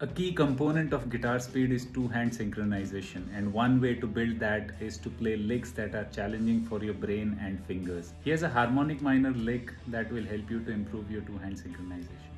A key component of guitar speed is two hand synchronization and one way to build that is to play licks that are challenging for your brain and fingers. Here's a harmonic minor lick that will help you to improve your two hand synchronization.